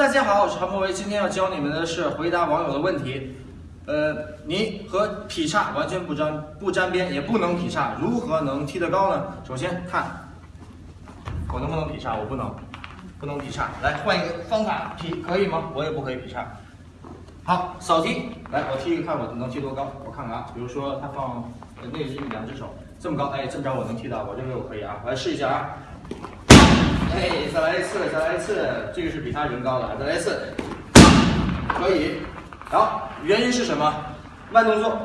大家好，我是韩博维，今天要教你们的是回答网友的问题。呃，你和劈叉完全不沾不沾边，也不能劈叉，如何能踢得高呢？首先看我能不能劈叉，我不能，不能劈叉。来换一个方法劈，可以吗？我也不可以劈叉。好，扫踢，来我踢一个，看我能踢多高，我看看啊。比如说他放那是两只手这么高，哎，这么着我能踢到，我认为我可以啊，我来试一下啊。哎，再来一次，再来一次，这个是比他人高的，再来一次，可以。好，原因是什么？慢动作，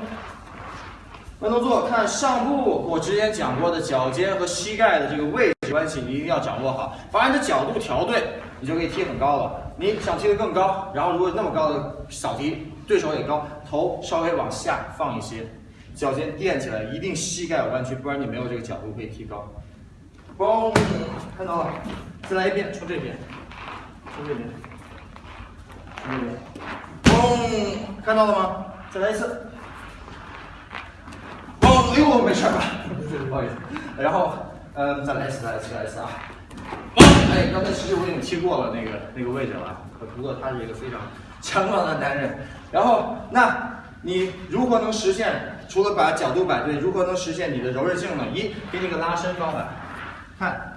慢动作。看上部，我之前讲过的脚尖和膝盖的这个位置关系，你一定要掌握好，把你的角度调对，你就可以踢很高了。你想踢得更高，然后如果那么高的扫踢，对手也高，头稍微往下放一些，脚尖垫起来，一定膝盖弯曲，不然你没有这个角度可以踢高。嘣，看到了，再来一遍，从这边，从这边，从这边，嘣，看到了吗？再来一次，嘣，哎呦，没事吧？不好意思。然后，嗯，再来一次，再来一次，再来一次啊！嘣，哎，刚才其实我已经踢过了那个那个位置了，不过他是一个非常 强壮的男人。然后，那你如何能实现？除了把角度摆对，如何能实现你的柔韧性呢？一，给你个拉伸方法。看，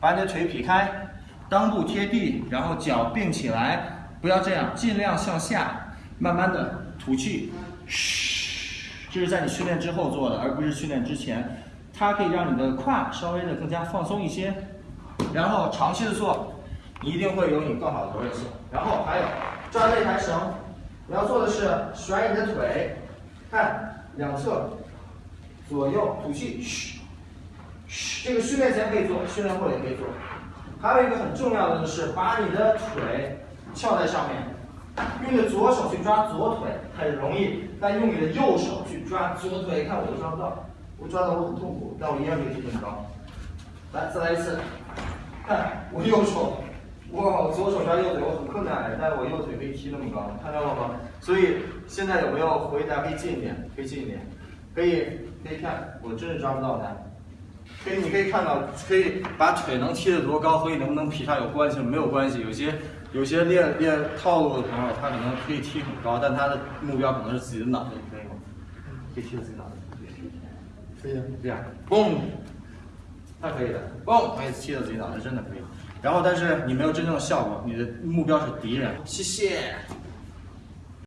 把你的腿劈开，裆部贴地，然后脚并起来，不要这样，尽量向下，慢慢的吐气，嘘，这是在你训练之后做的，而不是训练之前，它可以让你的胯稍微的更加放松一些，然后长期的做，一定会有你更好的柔韧性。然后还有抓这台绳，你要做的是甩你的腿，看两侧，左右吐气，嘘。这个训练前可以做，训练后也可以做。还有一个很重要的就是，把你的腿翘在上面，用你的左手去抓左腿很容易，但用你的右手去抓左腿，看我都抓不到，我抓到我很痛苦，但我一样可以踢更高。来，再来一次，看我右手，哇，左手抓右腿我很困难，但我右腿可以踢那么高，看到了吗？所以现在有没有回答？可以近一点，可以近一点，可以可以看，我真是抓不到他。可以，你可以看到，可以把腿能踢得多高和你能不能劈叉有关系没有关系。有些有些练练套路的朋友，他可能可以踢很高，但他的目标可能是自己的脑袋，可以吗？可以踢到自己脑袋。可以，这样，嘣，他可以的，嘣，可以踢到自己脑袋，真的可以。然后，但是你没有真正的效果，你的目标是敌人。谢谢。